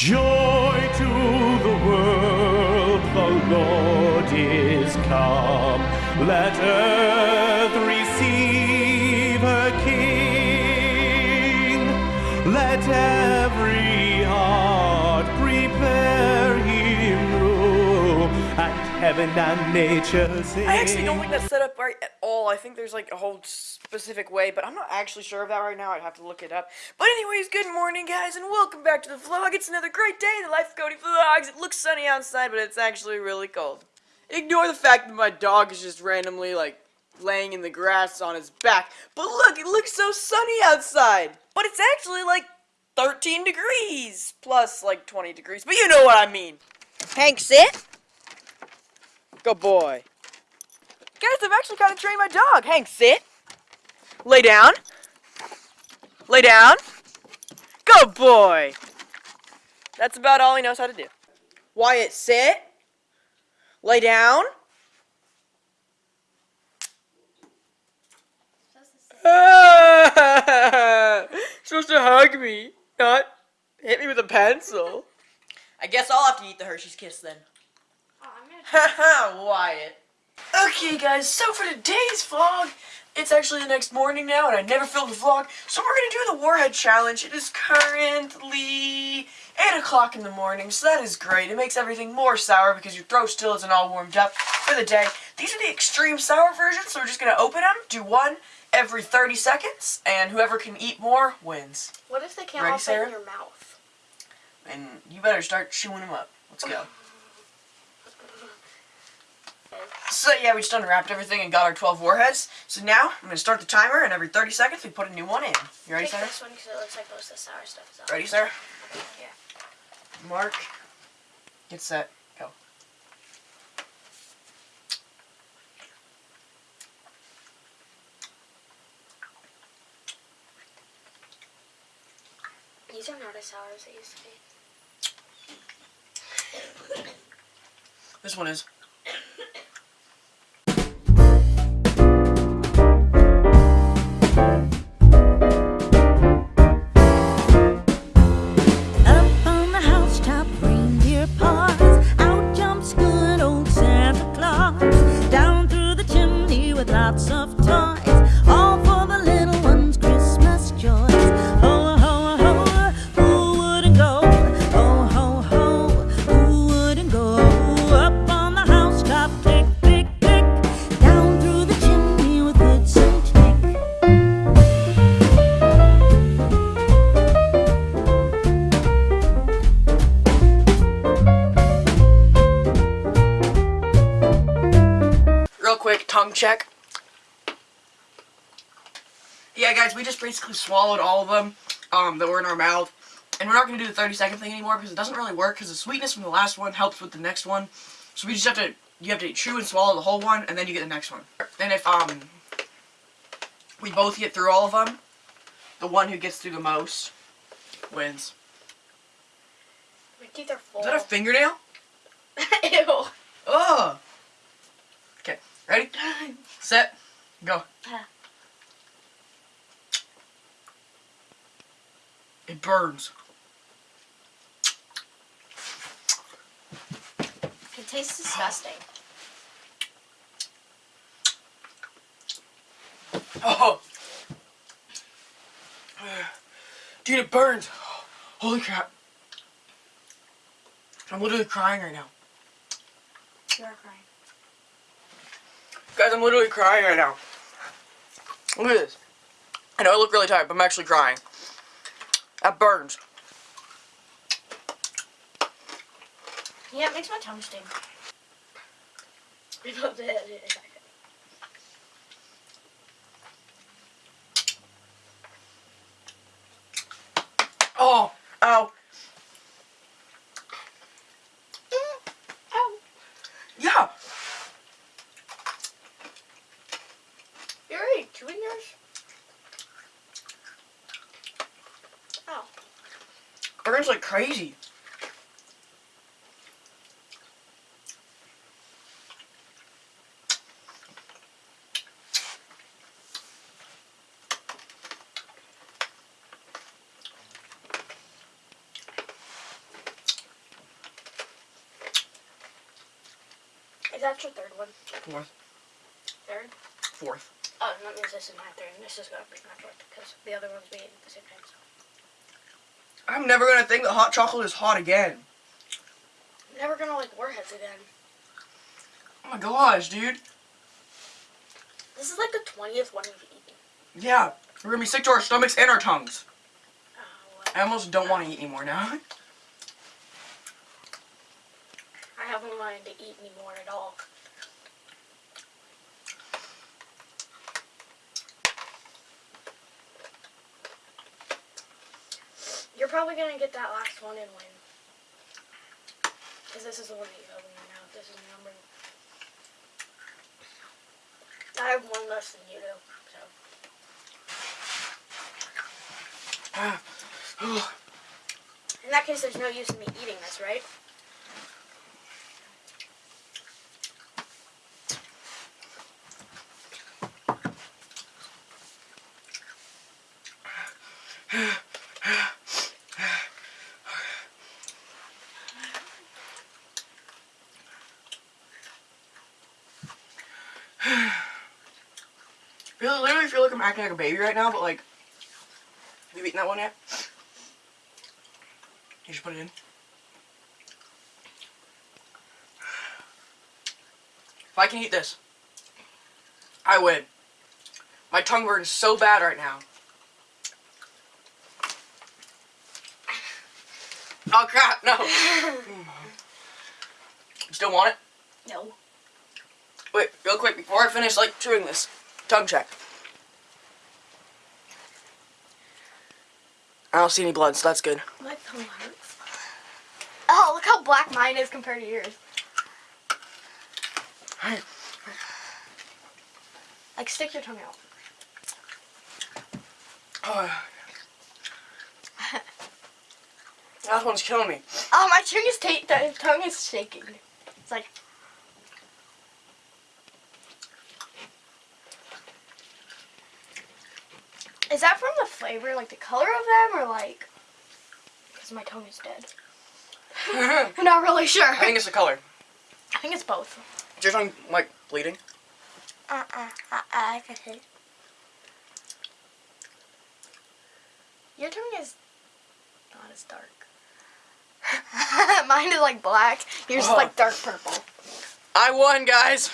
Joy to the world, the Lord is come. Let earth receive her King. Let every heart prepare him room, and heaven and nature sing. I actually don't think that's set up right at all. I think there's like a whole specific way, but I'm not actually sure of that right now. I'd have to look it up. But anyways, good morning, guys, and welcome back to the vlog. It's another great day in the life of Cody Vlogs. It looks sunny outside, but it's actually really cold. Ignore the fact that my dog is just randomly like laying in the grass on his back. But look, it looks so sunny outside. But it's actually like 13 degrees plus like 20 degrees. But you know what I mean. Hank, sit. Good boy. Guys, I've actually kind of trained my dog. Hank, sit. Lay down. Lay down. Good boy. That's about all he knows how to do. Wyatt, sit. Lay down. supposed to hug me, not hit me with a pencil. I guess I'll have to eat the Hershey's Kiss then. Oh, Haha, Wyatt. Okay, guys, so for today's vlog, it's actually the next morning now, and I never filmed a vlog, so we're gonna do the Warhead Challenge. It is currently 8 o'clock in the morning, so that is great. It makes everything more sour because your throat still isn't all warmed up for the day. These are the extreme sour versions, so we're just gonna open them, do one every 30 seconds, and whoever can eat more wins. What if they can't Ready, all fit Sarah? in your mouth? And you better start chewing them up. Let's go. So yeah, we just unwrapped everything and got our 12 warheads. So now, I'm going to start the timer, and every 30 seconds we put a new one in. You ready, Sarah? this one because it looks like most of the sour stuff is out. Ready, Sarah? Yeah. Mark. Get set. Go. These are not as sour as they used to be. This one is. Quick, tongue check. Yeah, guys, we just basically swallowed all of them um, that were in our mouth. And we're not going to do the 30 second thing anymore because it doesn't really work because the sweetness from the last one helps with the next one. So we just have to, you have to chew and swallow the whole one and then you get the next one. And if um we both get through all of them, the one who gets through the most wins. My teeth are full. Is that a fingernail? Ew. Oh! Ready? Set, go. It burns. It tastes disgusting. Oh! Dude, it burns! Holy crap. I'm literally crying right now. You are crying. Guys, I'm literally crying right now. Look at this. I know I look really tired, but I'm actually crying. That burns. Yeah, it makes my tongue sting. I love it. Oh! Ow! Ow. burns like crazy. Is that your third one? Fourth. Third? Fourth. Oh, that means this is my third, and this is going to be my fourth, because the other ones we ate at the same time, so. I'm never gonna think that hot chocolate is hot again. Never gonna like warheads again. Oh my gosh, dude. This is like the twentieth one we've eaten. Yeah, we're gonna be sick to our stomachs and our tongues. Oh. I almost don't want to eat anymore now. I haven't wanted to eat anymore at all. Probably gonna get that last one and win. Because this is the one that you your mouth. This is number. I have one less than you do, so. In that case, there's no use in me eating this, right? I feel- literally feel like I'm acting like a baby right now, but like, have you eaten that one yet? You should put it in. If I can eat this, I win. My tongue burns so bad right now. Oh crap, no. You still want it? No. Wait, real quick, before I finish, like, chewing this. Tongue check. I don't see any blood, so that's good. My tongue hurts. Oh, look how black mine is compared to yours. Like, stick your tongue out. Oh. that one's killing me. Oh, my tongue is ta- tongue is shaking. It's like Is that from the flavor, like the color of them, or like because my tongue is dead? I I'm not really sure. I think it's the color. I think it's both. Is your tongue, like, bleeding? Uh uh uh uh. I can see. Your tongue is not as dark. Mine is like black. Yours is Oh. like dark purple. I won, guys.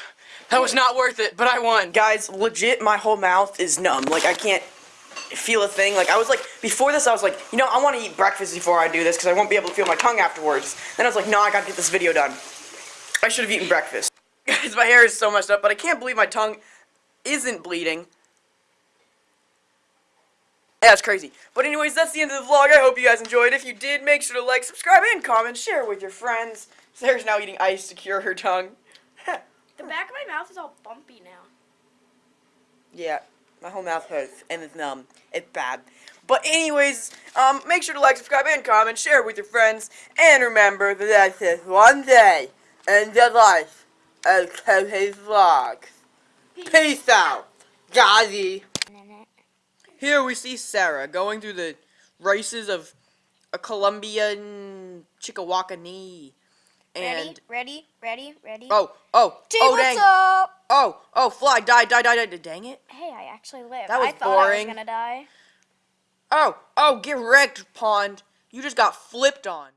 That was not worth it, but I won. Guys, legit, my whole mouth is numb. Like, I can't feel a thing. Like, I was like, before this, I was like, you know, I want to eat breakfast before I do this because I won't be able to feel my tongue afterwards. Then I was like, no, I gotta get this video done. I should have eaten breakfast. Guys, my hair is so messed up, but I can't believe my tongue isn't bleeding. Yeah, that's crazy. But anyways, that's the end of the vlog. I hope you guys enjoyed. If you did, make sure to like, subscribe, and comment. Share with your friends. Sarah's now eating ice to cure her tongue. The back of my mouth is all bumpy now. Yeah, my whole mouth hurts and it's numb. It's bad. But anyways, um, make sure to like, subscribe, and comment, share with your friends, and remember that that's just one day in the life of Cohe's Vlogs. Peace out, Gazi. Here we see Sarah going through the races of a Colombian Chickawakani. And ready, ready, ready. oh, oh, T, oh, dang. up? Oh, oh, fly, die, die, die, die, dang it. Hey, I actually lived. That was I thought I was gonna die. Oh, oh, get wrecked, Pond. You just got flipped on.